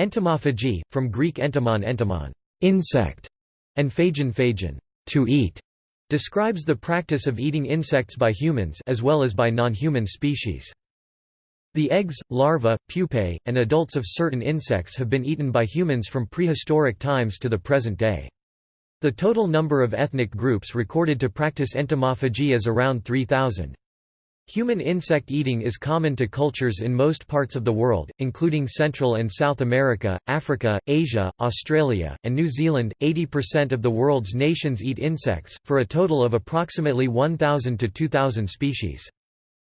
Entomophagy, from Greek entomon entomon insect", and phagein phagein to eat, describes the practice of eating insects by humans as well as by non-human species. The eggs, larvae, pupae, and adults of certain insects have been eaten by humans from prehistoric times to the present day. The total number of ethnic groups recorded to practice entomophagy is around 3,000. Human insect eating is common to cultures in most parts of the world, including Central and South America, Africa, Asia, Australia, and New Zealand. 80% of the world's nations eat insects, for a total of approximately 1,000 to 2,000 species.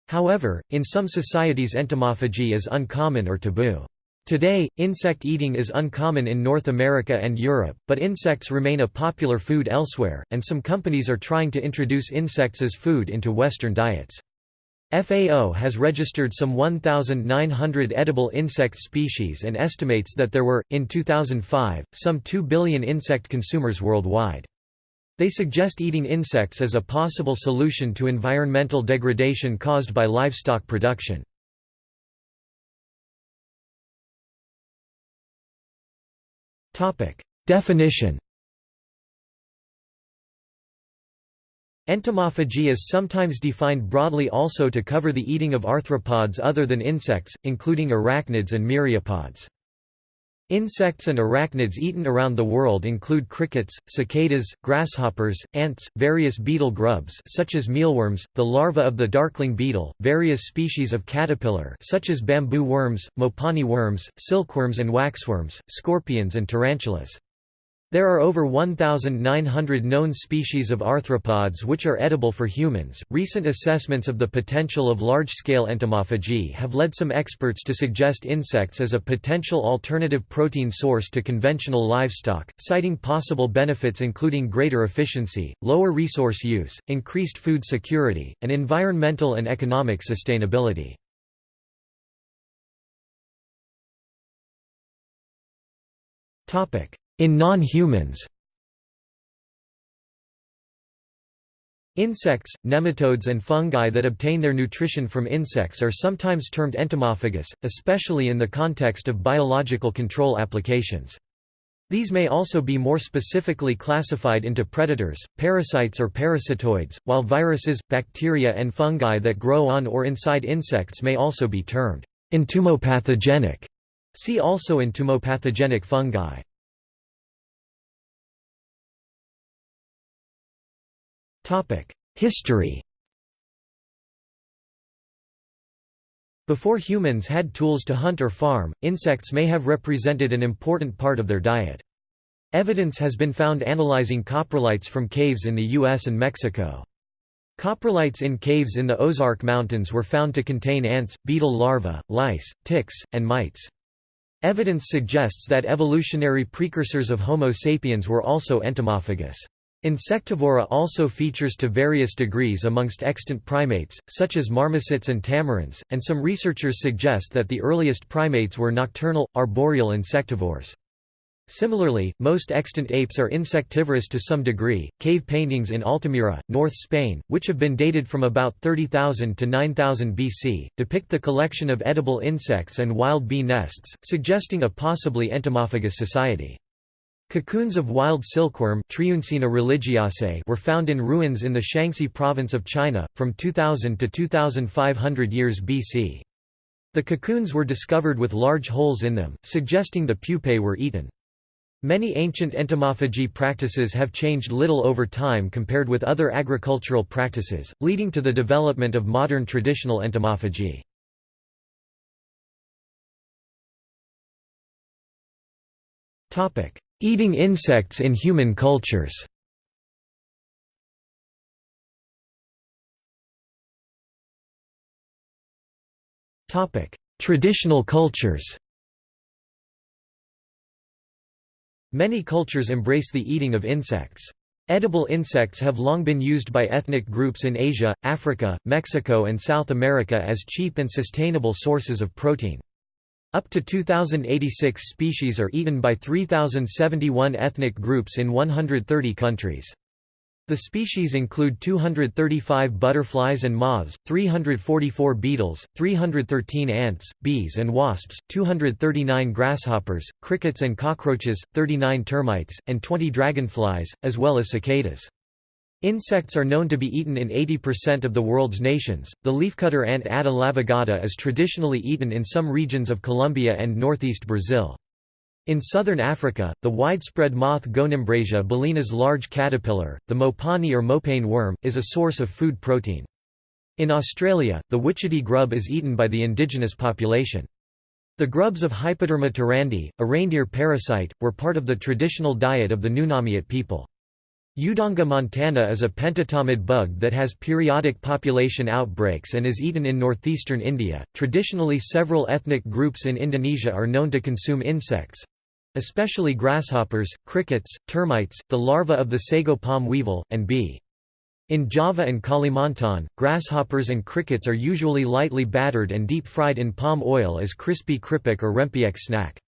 However, in some societies entomophagy is uncommon or taboo. Today, insect eating is uncommon in North America and Europe, but insects remain a popular food elsewhere, and some companies are trying to introduce insects as food into Western diets. FAO has registered some 1,900 edible insect species and estimates that there were, in 2005, some 2 billion insect consumers worldwide. They suggest eating insects as a possible solution to environmental degradation caused by livestock production. Definition Entomophagy is sometimes defined broadly also to cover the eating of arthropods other than insects, including arachnids and myriapods. Insects and arachnids eaten around the world include crickets, cicadas, grasshoppers, ants, various beetle grubs such as mealworms, the larva of the darkling beetle, various species of caterpillar such as bamboo worms, mopani worms, silkworms and waxworms, scorpions and tarantulas. There are over 1,900 known species of arthropods which are edible for humans. Recent assessments of the potential of large scale entomophagy have led some experts to suggest insects as a potential alternative protein source to conventional livestock, citing possible benefits including greater efficiency, lower resource use, increased food security, and environmental and economic sustainability. Topic in non-humans Insects, nematodes and fungi that obtain their nutrition from insects are sometimes termed entomophagous, especially in the context of biological control applications. These may also be more specifically classified into predators, parasites or parasitoids, while viruses, bacteria and fungi that grow on or inside insects may also be termed entomopathogenic. See also entomopathogenic fungi. History Before humans had tools to hunt or farm, insects may have represented an important part of their diet. Evidence has been found analyzing coprolites from caves in the US and Mexico. Coprolites in caves in the Ozark Mountains were found to contain ants, beetle larvae, lice, ticks, and mites. Evidence suggests that evolutionary precursors of Homo sapiens were also entomophagous. Insectivora also features to various degrees amongst extant primates, such as marmosets and tamarins, and some researchers suggest that the earliest primates were nocturnal, arboreal insectivores. Similarly, most extant apes are insectivorous to some degree. Cave paintings in Altamira, North Spain, which have been dated from about 30,000 to 9000 BC, depict the collection of edible insects and wild bee nests, suggesting a possibly entomophagous society. Cocoons of wild silkworm were found in ruins in the Shaanxi province of China, from 2000 to 2500 years BC. The cocoons were discovered with large holes in them, suggesting the pupae were eaten. Many ancient entomophagy practices have changed little over time compared with other agricultural practices, leading to the development of modern traditional entomophagy. Topic: Eating insects in human cultures Traditional cultures Many cultures embrace the eating of insects. Edible insects have long been used by ethnic groups in Asia, Africa, Mexico and South America as cheap and sustainable sources of protein. Up to 2,086 species are eaten by 3,071 ethnic groups in 130 countries. The species include 235 butterflies and moths, 344 beetles, 313 ants, bees and wasps, 239 grasshoppers, crickets and cockroaches, 39 termites, and 20 dragonflies, as well as cicadas. Insects are known to be eaten in 80% of the world's nations. The leafcutter ant Atta laevigata is traditionally eaten in some regions of Colombia and northeast Brazil. In southern Africa, the widespread moth Gonimbrasia belina's large caterpillar, the mopani or mopane worm, is a source of food protein. In Australia, the witchetty grub is eaten by the indigenous population. The grubs of Hypoderma tarandi, a reindeer parasite, were part of the traditional diet of the Nunamiut people. Udonga montana is a pentatomid bug that has periodic population outbreaks and is eaten in northeastern India. Traditionally, several ethnic groups in Indonesia are known to consume insects, especially grasshoppers, crickets, termites, the larva of the sago palm weevil, and bee. In Java and Kalimantan, grasshoppers and crickets are usually lightly battered and deep-fried in palm oil as crispy kripik or rempeyek snack.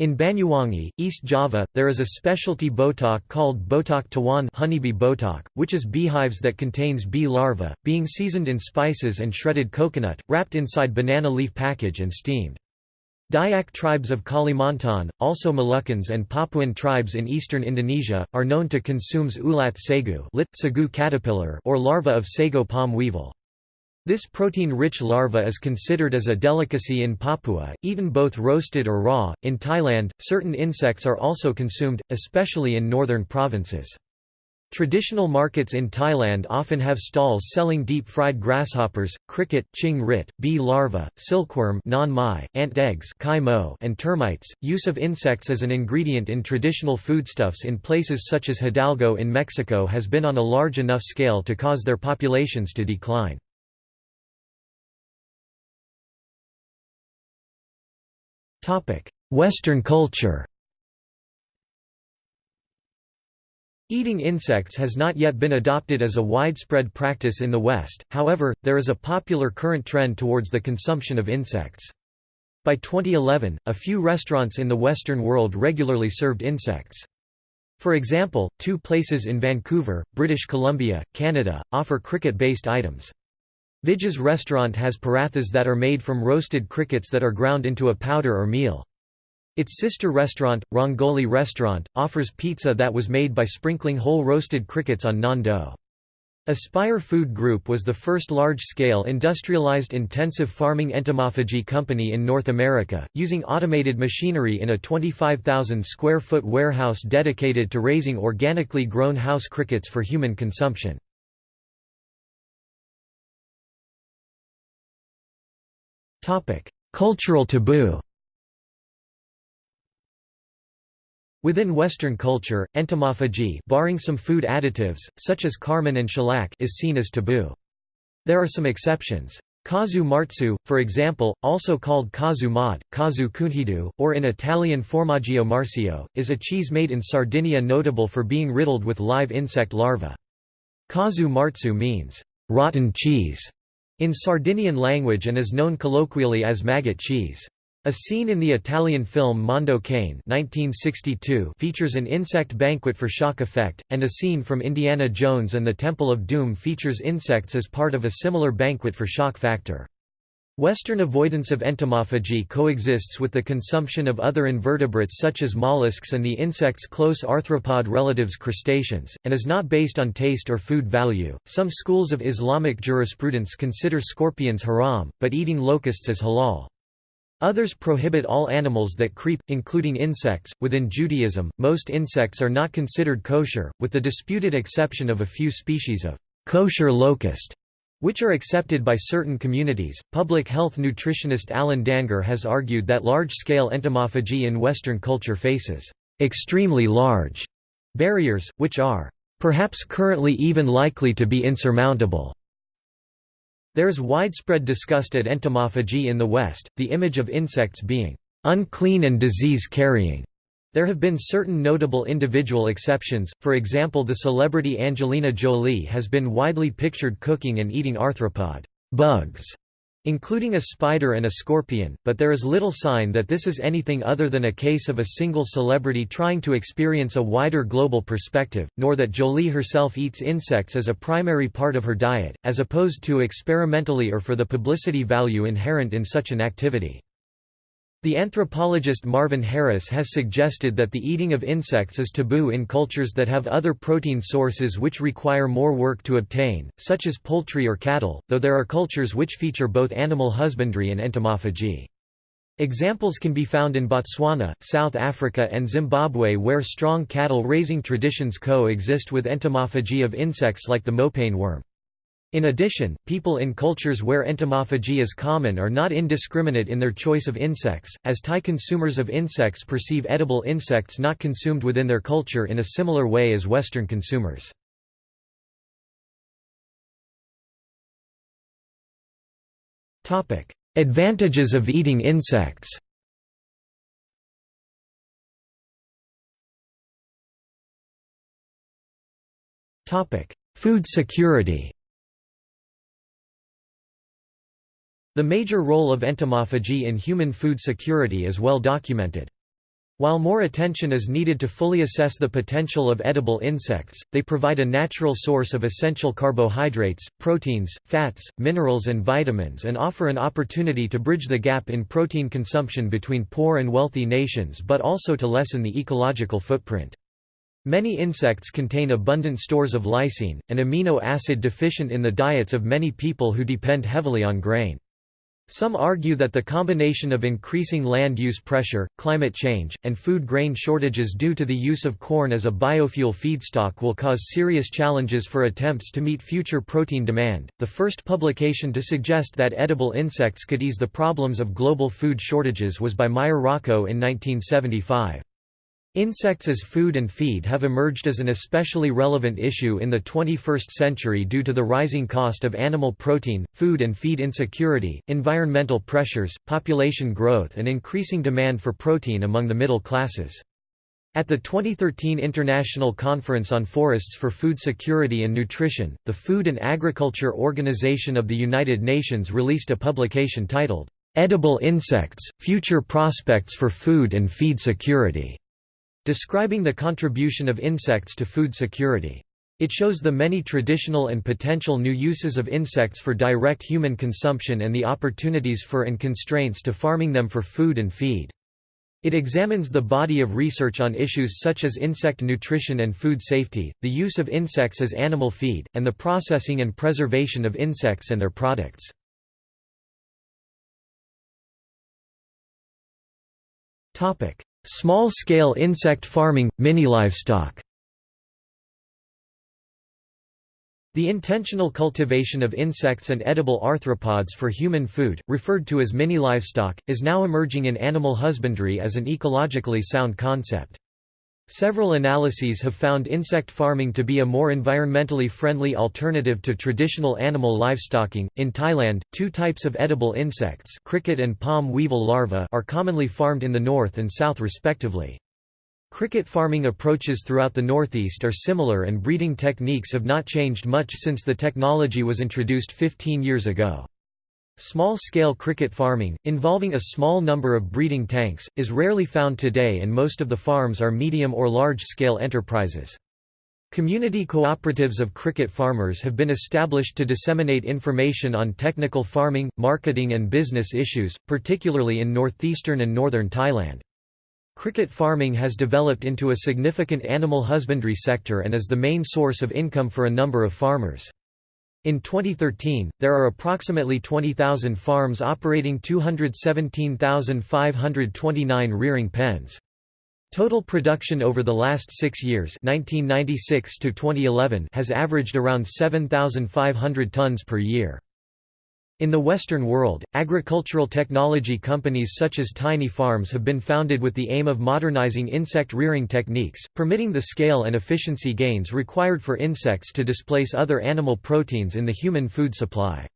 In Banyuwangi, East Java, there is a specialty botok called botok tawon honeybee botok, which is beehives that contains bee larvae, being seasoned in spices and shredded coconut, wrapped inside banana leaf package and steamed. Dayak tribes of Kalimantan, also Moluccans and Papuan tribes in eastern Indonesia, are known to consume ulat sagu, lit, caterpillar or larva of sago palm weevil. This protein-rich larva is considered as a delicacy in Papua, eaten both roasted or raw. In Thailand, certain insects are also consumed, especially in northern provinces. Traditional markets in Thailand often have stalls selling deep-fried grasshoppers, cricket, ching rit, bee larvae, silkworm non ant eggs and termites. Use of insects as an ingredient in traditional foodstuffs in places such as Hidalgo in Mexico has been on a large enough scale to cause their populations to decline. Western culture Eating insects has not yet been adopted as a widespread practice in the West, however, there is a popular current trend towards the consumption of insects. By 2011, a few restaurants in the Western world regularly served insects. For example, two places in Vancouver, British Columbia, Canada, offer cricket-based items. Vijay's restaurant has parathas that are made from roasted crickets that are ground into a powder or meal. Its sister restaurant, Rangoli Restaurant, offers pizza that was made by sprinkling whole roasted crickets on naan. Aspire Food Group was the first large-scale industrialized intensive farming entomophagy company in North America, using automated machinery in a 25,000 square foot warehouse dedicated to raising organically grown house crickets for human consumption. Cultural taboo Within Western culture, entomophagy barring some food additives, such as carmine and shellac is seen as taboo. There are some exceptions. Casu marzu, for example, also called casu mod, casu cunhidu, or in Italian formaggio marcio, is a cheese made in Sardinia notable for being riddled with live insect larvae. Casu marzu means, rotten cheese, in Sardinian language and is known colloquially as maggot cheese. A scene in the Italian film Mondo Cane 1962 features an insect banquet for shock effect, and a scene from Indiana Jones and the Temple of Doom features insects as part of a similar banquet for shock factor. Western avoidance of entomophagy coexists with the consumption of other invertebrates such as mollusks and the insect's close arthropod relatives crustaceans, and is not based on taste or food value. Some schools of Islamic jurisprudence consider scorpions haram, but eating locusts is halal. Others prohibit all animals that creep, including insects. Within Judaism, most insects are not considered kosher, with the disputed exception of a few species of kosher locust, which are accepted by certain communities. Public health nutritionist Alan Dangour has argued that large scale entomophagy in Western culture faces extremely large barriers, which are perhaps currently even likely to be insurmountable. There is widespread disgust at entomophagy in the West, the image of insects being unclean and disease-carrying. There have been certain notable individual exceptions, for example the celebrity Angelina Jolie has been widely pictured cooking and eating arthropod bugs. including a spider and a scorpion, but there is little sign that this is anything other than a case of a single celebrity trying to experience a wider global perspective, nor that Jolie herself eats insects as a primary part of her diet, as opposed to experimentally or for the publicity value inherent in such an activity. The anthropologist Marvin Harris has suggested that the eating of insects is taboo in cultures that have other protein sources which require more work to obtain, such as poultry or cattle, though there are cultures which feature both animal husbandry and entomophagy. Examples can be found in Botswana, South Africa and Zimbabwe where strong cattle raising traditions coexist with entomophagy of insects like the mopane worm. In addition, people in cultures where entomophagy is common are not indiscriminate in their choice of insects, as Thai consumers of insects perceive edible insects not consumed within their culture in a similar way as Western consumers. Advantages of eating insects Food security The major role of entomophagy in human food security is well documented. While more attention is needed to fully assess the potential of edible insects, they provide a natural source of essential carbohydrates, proteins, fats, minerals and vitamins and offer an opportunity to bridge the gap in protein consumption between poor and wealthy nations but also to lessen the ecological footprint. Many insects contain abundant stores of lysine, an amino acid deficient in the diets of many people who depend heavily on grain. Some argue that the combination of increasing land use pressure, climate change, and food grain shortages due to the use of corn as a biofuel feedstock will cause serious challenges for attempts to meet future protein demand. The first publication to suggest that edible insects could ease the problems of global food shortages was by Meyer-Rochow in 1975. Insects as food and feed have emerged as an especially relevant issue in the 21st century due to the rising cost of animal protein, food and feed insecurity, environmental pressures, population growth and increasing demand for protein among the middle classes. At the 2013 International Conference on Forests for Food Security and Nutrition, the Food and Agriculture Organization of the United Nations released a publication titled, "'Edible Insects – Future Prospects for Food and Feed Security' describing the contribution of insects to food security. It shows the many traditional and potential new uses of insects for direct human consumption and the opportunities for and constraints to farming them for food and feed. It examines the body of research on issues such as insect nutrition and food safety, the use of insects as animal feed, and the processing and preservation of insects and their products. Small-scale insect farming, mini-livestock The intentional cultivation of insects and edible arthropods for human food, referred to as mini-livestock, is now emerging in animal husbandry as an ecologically sound concept. Several analyses have found insect farming to be a more environmentally friendly alternative to traditional animal livestocking. In Thailand, two types of edible insects, cricket and palm weevil larvae, are commonly farmed in the north and south respectively. Cricket farming approaches throughout the northeast are similar and breeding techniques have not changed much since the technology was introduced 15 years ago. Small-scale cricket farming, involving a small number of breeding tanks, is rarely found today and most of the farms are medium or large-scale enterprises. Community cooperatives of cricket farmers have been established to disseminate information on technical farming, marketing and business issues, particularly in northeastern and northern Thailand. Cricket farming has developed into a significant animal husbandry sector and is the main source of income for a number of farmers. In 2013, there are approximately 20,000 farms operating 217,529 rearing pens. Total production over the last six years 1996 to 2011 has averaged around 7,500 tons per year. In the Western world, agricultural technology companies such as Tiny Farms have been founded with the aim of modernizing insect rearing techniques, permitting the scale and efficiency gains required for insects to displace other animal proteins in the human food supply.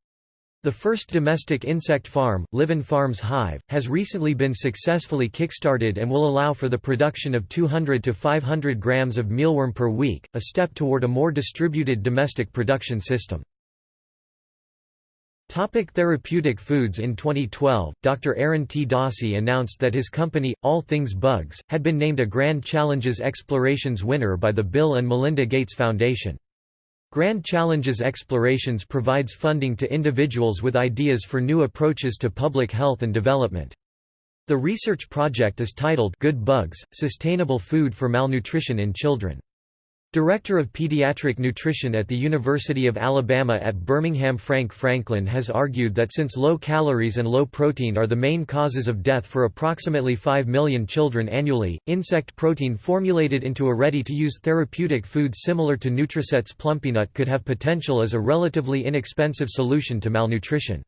The first domestic insect farm, Livin Farms Hive, has recently been successfully kickstarted and will allow for the production of 200 to 500 grams of mealworm per week, a step toward a more distributed domestic production system. Topic therapeutic foods In 2012, Dr. Aaron T. Dossey announced that his company, All Things Bugs, had been named a Grand Challenges Explorations winner by the Bill and Melinda Gates Foundation. Grand Challenges Explorations provides funding to individuals with ideas for new approaches to public health and development. The research project is titled Good Bugs, Sustainable Food for Malnutrition in Children. Director of Pediatric Nutrition at the University of Alabama at Birmingham Frank Franklin has argued that since low calories and low protein are the main causes of death for approximately 5 million children annually, insect protein formulated into a ready-to-use therapeutic food similar to Nutriset's Plumpy'Nut could have potential as a relatively inexpensive solution to malnutrition.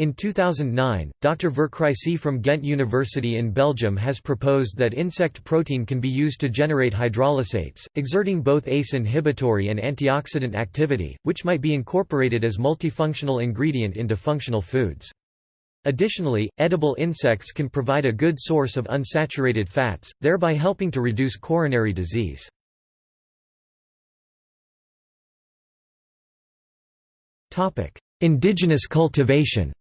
In 2009, Dr. Vercruysse from Ghent University in Belgium has proposed that insect protein can be used to generate hydrolysates, exerting both ACE inhibitory and antioxidant activity, which might be incorporated as multifunctional ingredient into functional foods. Additionally, edible insects can provide a good source of unsaturated fats, thereby helping to reduce coronary disease. Indigenous cultivation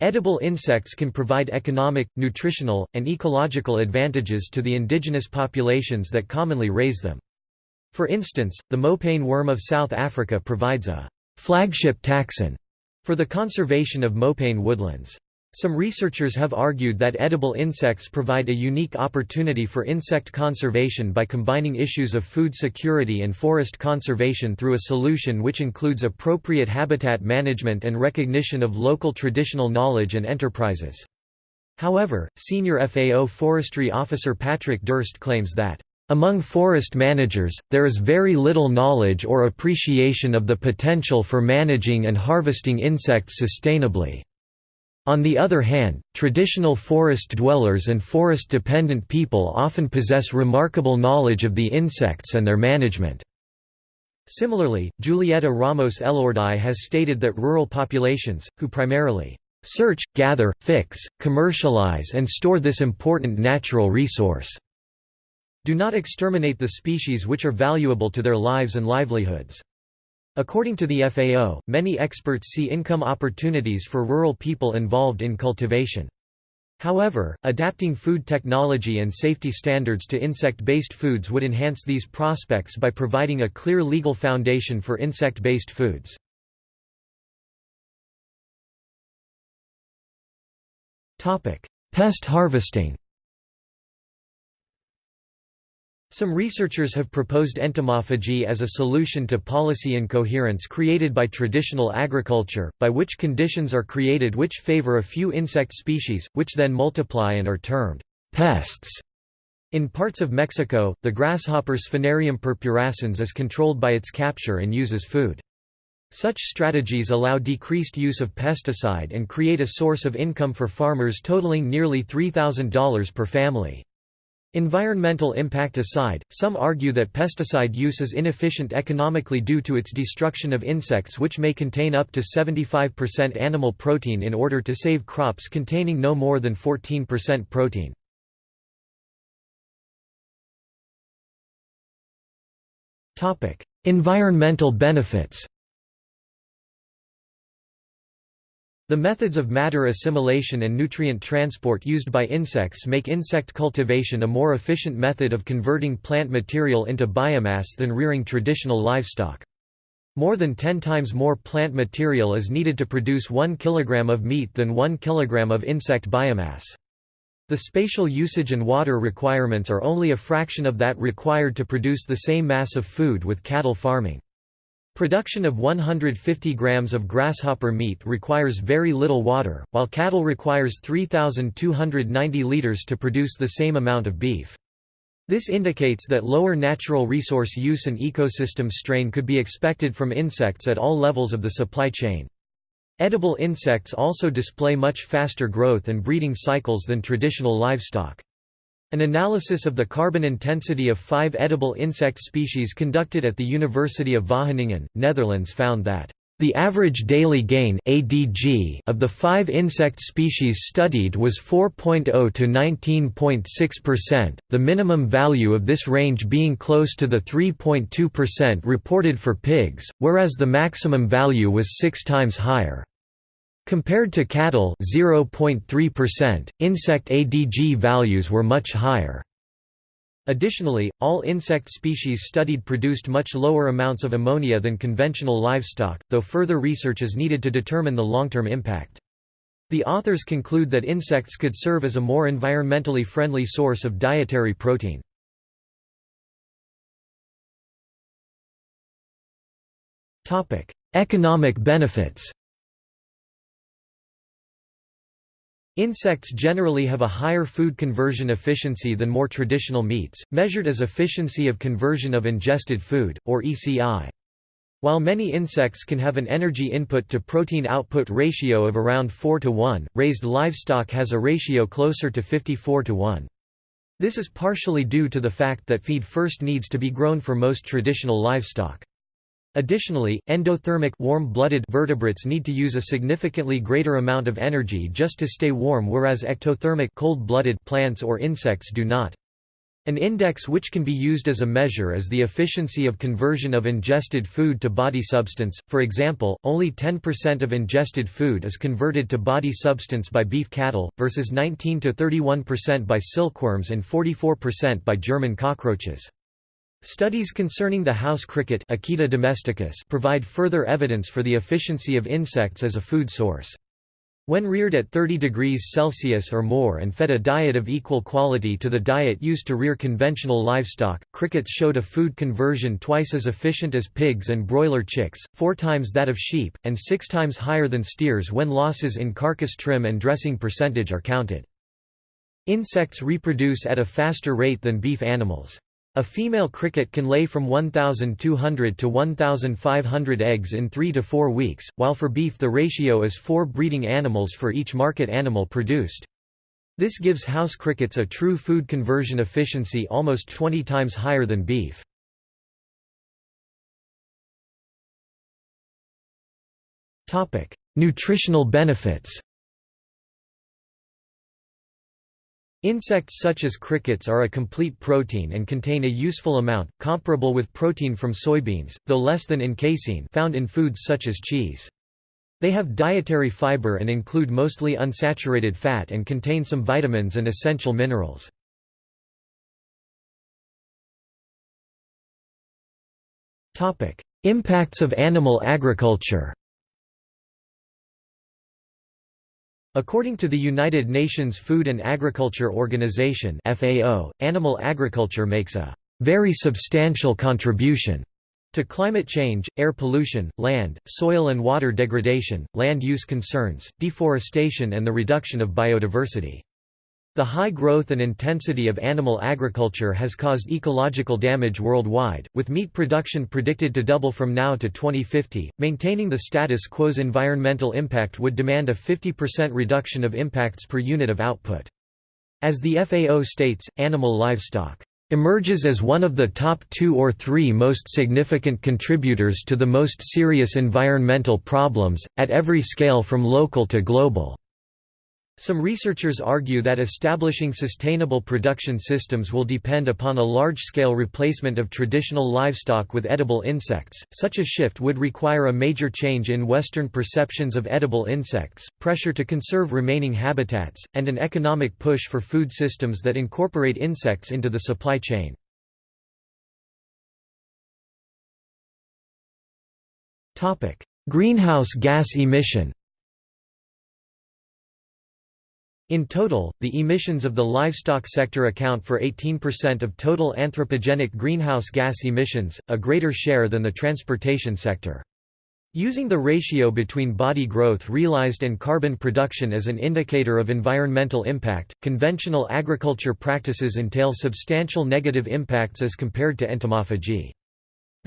Edible insects can provide economic, nutritional, and ecological advantages to the indigenous populations that commonly raise them. For instance, the mopane worm of South Africa provides a flagship taxon for the conservation of mopane woodlands. Some researchers have argued that edible insects provide a unique opportunity for insect conservation by combining issues of food security and forest conservation through a solution which includes appropriate habitat management and recognition of local traditional knowledge and enterprises. However, senior FAO forestry officer Patrick Durst claims that among forest managers, there is very little knowledge or appreciation of the potential for managing and harvesting insects sustainably. On the other hand, traditional forest dwellers and forest-dependent people often possess remarkable knowledge of the insects and their management. Similarly, Julieta Ramos Elorduy has stated that rural populations, who primarily search, gather, fix, commercialize and store this important natural resource, do not exterminate the species which are valuable to their lives and livelihoods. According to the FAO, many experts see income opportunities for rural people involved in cultivation. However, adapting food technology and safety standards to insect-based foods would enhance these prospects by providing a clear legal foundation for insect-based foods. Pest harvesting Some researchers have proposed entomophagy as a solution to policy incoherence created by traditional agriculture, by which conditions are created which favor a few insect species, which then multiply and are termed pests. In parts of Mexico, the grasshopper Sphenarium purpurascens is controlled by its capture and uses food. Such strategies allow decreased use of pesticide and create a source of income for farmers totaling nearly $3,000 per family. Environmental impact aside, some argue that pesticide use is inefficient economically due to its destruction of insects which may contain up to 75% animal protein in order to save crops containing no more than 14% protein. Environmental benefits The methods of matter assimilation and nutrient transport used by insects make insect cultivation a more efficient method of converting plant material into biomass than rearing traditional livestock. More than 10 times more plant material is needed to produce 1 kg of meat than 1 kg of insect biomass. The spatial usage and water requirements are only a fraction of that required to produce the same mass of food with cattle farming. Production of 150 grams of grasshopper meat requires very little water, while cattle requires 3,290 liters to produce the same amount of beef. This indicates that lower natural resource use and ecosystem strain could be expected from insects at all levels of the supply chain. Edible insects also display much faster growth and breeding cycles than traditional livestock. An analysis of the carbon intensity of five edible insect species conducted at the University of Wageningen, Netherlands found that The average daily gain (ADG) of the 5 insect species studied was 4.0 to 19.6%, the minimum value of this range being close to the 3.2% reported for pigs, whereas the maximum value was 6 times higher. Compared to cattle 0.3%, insect ADG values were much higher. Additionally, all insect species studied produced much lower amounts of ammonia than conventional livestock, though further research is needed to determine the long-term impact. The authors conclude that insects could serve as a more environmentally friendly source of dietary protein. Economic benefits Insects generally have a higher food conversion efficiency than more traditional meats, measured as efficiency of conversion of ingested food, or ECI. While many insects can have an energy input to protein output ratio of around 4 to 1, raised livestock has a ratio closer to 54 to 1. This is partially due to the fact that feed first needs to be grown for most traditional livestock. Additionally, endothermic warm-blooded vertebrates need to use a significantly greater amount of energy just to stay warm whereas ectothermic cold-blooded plants or insects do not. An index which can be used as a measure is the efficiency of conversion of ingested food to body substance. For example, only 10% of ingested food is converted to body substance by beef cattle, versus 19 to 31% by silkworms and 44% by German cockroaches. Studies concerning the house cricket Acheta domesticus provide further evidence for the efficiency of insects as a food source. When reared at 30 degrees Celsius or more and fed a diet of equal quality to the diet used to rear conventional livestock, crickets showed a food conversion twice as efficient as pigs and broiler chicks, four times that of sheep, and six times higher than steers when losses in carcass trim and dressing percentage are counted. Insects reproduce at a faster rate than beef animals. A female cricket can lay from 1,200 to 1,500 eggs in 3 to 4 weeks, while for beef the ratio is 4 breeding animals for each market animal produced. This gives house crickets a true food conversion efficiency almost 20 times higher than beef. Nutritional benefits Insects such as crickets are a complete protein and contain a useful amount, comparable with protein from soybeans, though less than in casein found in foods such as cheese. They have dietary fiber and include mostly unsaturated fat and contain some vitamins and essential minerals. Impacts of animal agriculture According to the United Nations Food and Agriculture Organization FAO, animal agriculture makes a very substantial contribution to climate change, air pollution, land, soil and water degradation, land use concerns, deforestation and the reduction of biodiversity. The high growth and intensity of animal agriculture has caused ecological damage worldwide, with meat production predicted to double from now to 2050. Maintaining the status quo's environmental impact would demand a 50% reduction of impacts per unit of output. As the FAO states, animal livestock emerges as one of the top two or three most significant contributors to the most serious environmental problems, at every scale from local to global. Some researchers argue that establishing sustainable production systems will depend upon a large-scale replacement of traditional livestock with edible insects. Such a shift would require a major change in Western perceptions of edible insects, pressure to conserve remaining habitats, and an economic push for food systems that incorporate insects into the supply chain. Topic: Greenhouse gas emission In total, the emissions of the livestock sector account for 18% of total anthropogenic greenhouse gas emissions, a greater share than the transportation sector. Using the ratio between body growth realized and carbon production as an indicator of environmental impact, conventional agriculture practices entail substantial negative impacts as compared to entomophagy.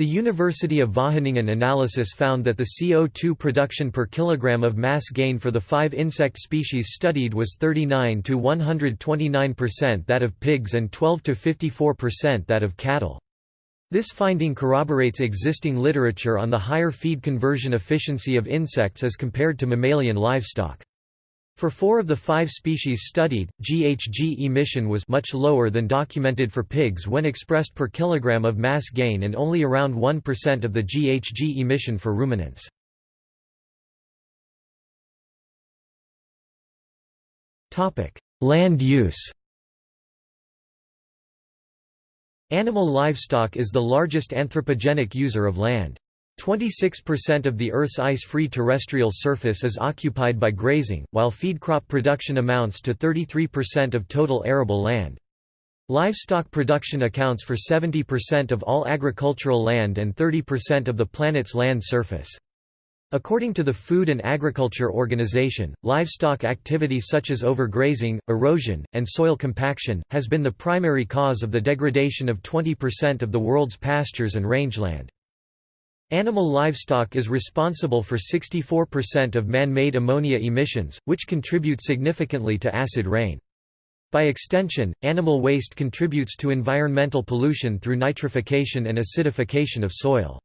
The University of Wageningen analysis found that the CO2 production per kilogram of mass gain for the five insect species studied was 39 to 129% that of pigs and 12 to 54% that of cattle. This finding corroborates existing literature on the higher feed conversion efficiency of insects as compared to mammalian livestock. For four of the five species studied, GHG emission was much lower than documented for pigs when expressed per kilogram of mass gain and only around 1% of the GHG emission for ruminants. Land use Animal livestock is the largest anthropogenic user of land. 26% of the Earth's ice-free terrestrial surface is occupied by grazing, while feed crop production amounts to 33% of total arable land. Livestock production accounts for 70% of all agricultural land and 30% of the planet's land surface. According to the Food and Agriculture Organization, livestock activity such as overgrazing, erosion, and soil compaction, has been the primary cause of the degradation of 20% of the world's pastures and rangeland. Animal livestock is responsible for 64% of man-made ammonia emissions, which contribute significantly to acid rain. By extension, animal waste contributes to environmental pollution through nitrification and acidification of soil.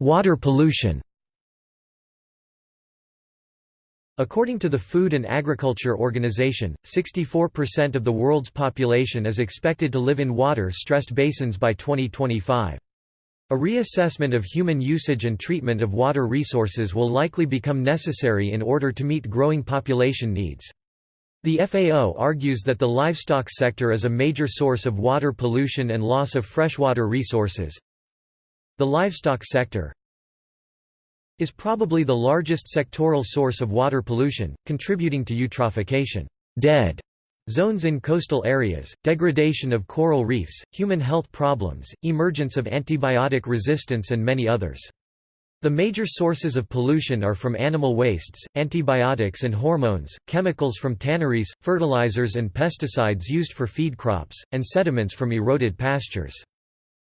Water pollution According to the Food and Agriculture Organization, 64% of the world's population is expected to live in water-stressed basins by 2025. A reassessment of human usage and treatment of water resources will likely become necessary in order to meet growing population needs. The FAO argues that the livestock sector is a major source of water pollution and loss of freshwater resources, the livestock sector is probably the largest sectoral source of water pollution, contributing to eutrophication dead zones in coastal areas, degradation of coral reefs, human health problems, emergence of antibiotic resistance and many others. The major sources of pollution are from animal wastes, antibiotics and hormones, chemicals from tanneries, fertilizers and pesticides used for feed crops, and sediments from eroded pastures.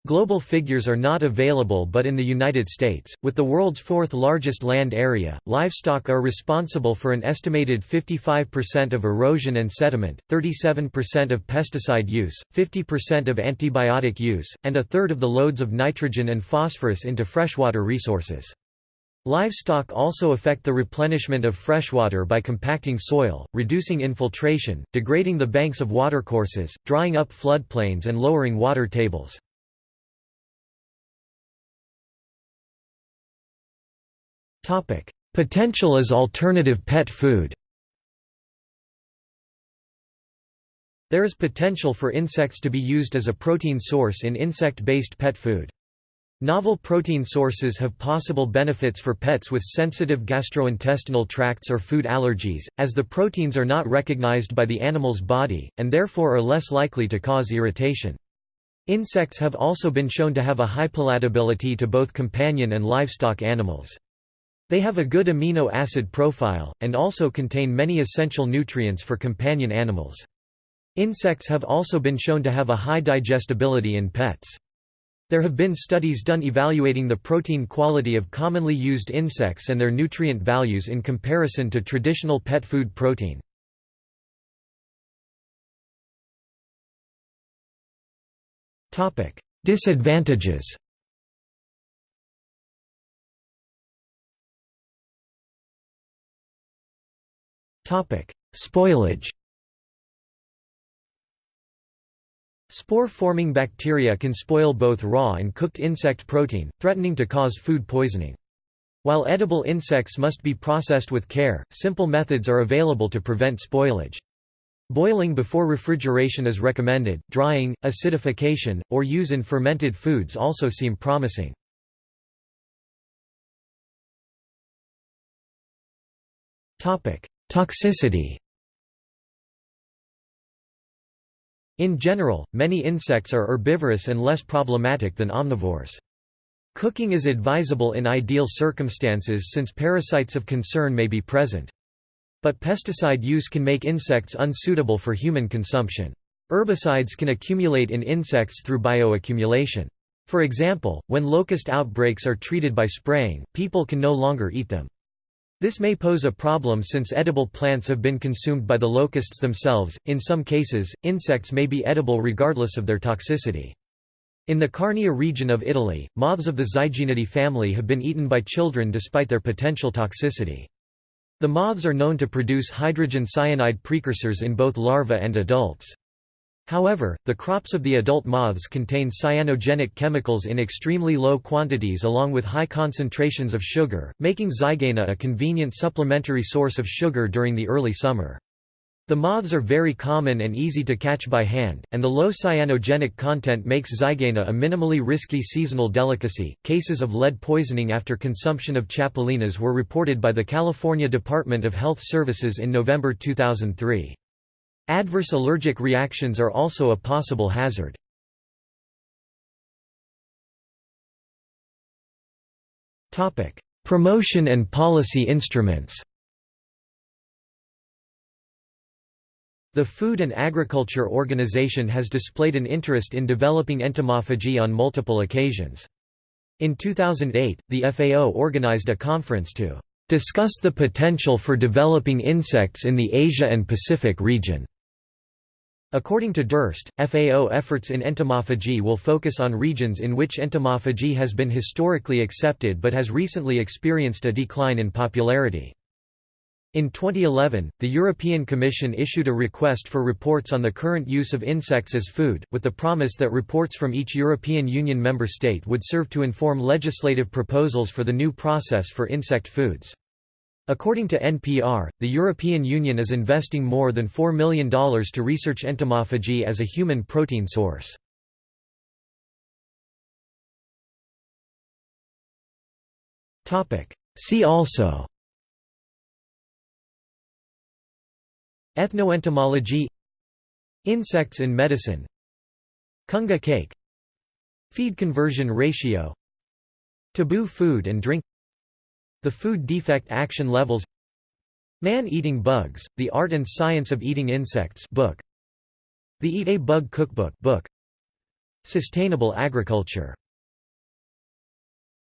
Global figures are not available but in the United States, with the world's fourth largest land area, livestock are responsible for an estimated 55% of erosion and sediment, 37% of pesticide use, 50% of antibiotic use, and a third of the loads of nitrogen and phosphorus into freshwater resources. Livestock also affect the replenishment of freshwater by compacting soil, reducing infiltration, degrading the banks of watercourses, drying up floodplains and lowering water tables. Topic: Potential as alternative pet food. There is potential for insects to be used as a protein source in insect-based pet food. Novel protein sources have possible benefits for pets with sensitive gastrointestinal tracts or food allergies, as the proteins are not recognized by the animal's body, and therefore are less likely to cause irritation. Insects have also been shown to have a high palatability to both companion and livestock animals. They have a good amino acid profile, and also contain many essential nutrients for companion animals. Insects have also been shown to have a high digestibility in pets. There have been studies done evaluating the protein quality of commonly used insects and their nutrient values in comparison to traditional pet food protein. Disadvantages Spoilage Spore-forming bacteria can spoil both raw and cooked insect protein, threatening to cause food poisoning. While edible insects must be processed with care, simple methods are available to prevent spoilage. Boiling before refrigeration is recommended, drying, acidification, or use in fermented foods also seem promising. Toxicity In general, many insects are herbivorous and less problematic than omnivores. Cooking is advisable in ideal circumstances since parasites of concern may be present. But pesticide use can make insects unsuitable for human consumption. Herbicides can accumulate in insects through bioaccumulation. For example, when locust outbreaks are treated by spraying, people can no longer eat them. This may pose a problem since edible plants have been consumed by the locusts themselves. In some cases, insects may be edible regardless of their toxicity. In the Carnia region of Italy, moths of the Zygaenidae family have been eaten by children despite their potential toxicity. The moths are known to produce hydrogen cyanide precursors in both larvae and adults. However, the crops of the adult moths contain cyanogenic chemicals in extremely low quantities along with high concentrations of sugar, making zygaena a convenient supplementary source of sugar during the early summer. The moths are very common and easy to catch by hand, and the low cyanogenic content makes zygaena a minimally risky seasonal delicacy. Cases of lead poisoning after consumption of chapulines were reported by the California Department of Health Services in November 2003. Adverse allergic reactions are also a possible hazard. Promotion and policy instruments The Food and Agriculture Organization has displayed an interest in developing entomophagy on multiple occasions. In 2008, the FAO organized a conference to discuss the potential for developing insects in the Asia and Pacific region. According to Durst, FAO efforts in entomophagy will focus on regions in which entomophagy has been historically accepted but has recently experienced a decline in popularity. In 2011, the European Commission issued a request for reports on the current use of insects as food, with the promise that reports from each European Union member state would serve to inform legislative proposals for the new process for insect foods. According to NPR, the European Union is investing more than $4 million to research entomophagy as a human protein source. See also Ethnoentomology Insects in medicine Kungu cake Feed conversion ratio Taboo food and drink the Food Defect Action Levels Man-Eating Bugs, The Art and Science of Eating Insects book. The Eat a Bug Cookbook book. Sustainable Agriculture